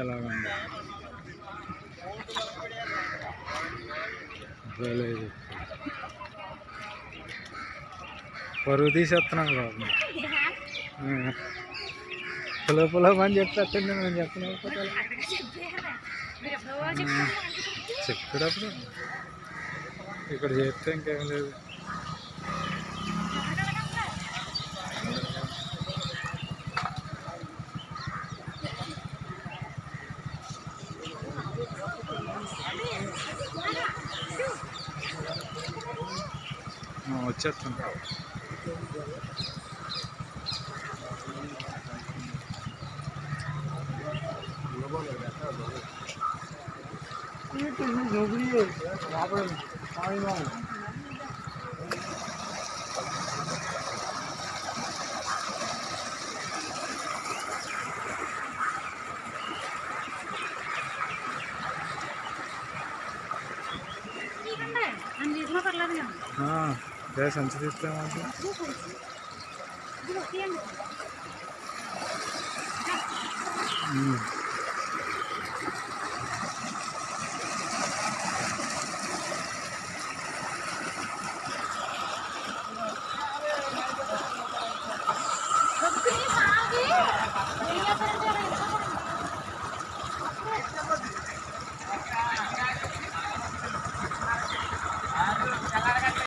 ఎలాగుంది? బాలేదు పరువు తీసేస్తున్నాం బాబు. పులో పులో అని చెప్పేస్తుంది మనం చెప్పలేకపోతే చెప్పేటప్పుడు. ఇక్కడ చేస్తే ఇంకేం లేదు. ఆ, వచ్చేస్తుంటా అన్నింటిలో పర్లేదు जय संचित हम्म।